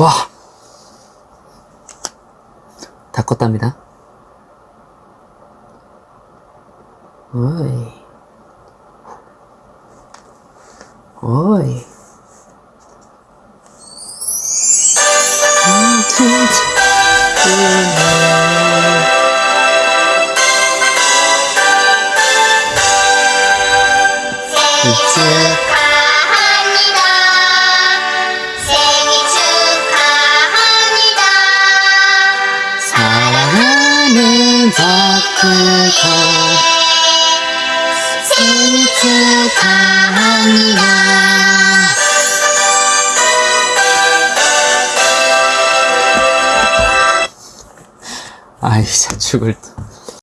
와! 다 껐답니다. 음, 진짜. 이제 박크가 생일 축하합니다. 아이 죽을 듯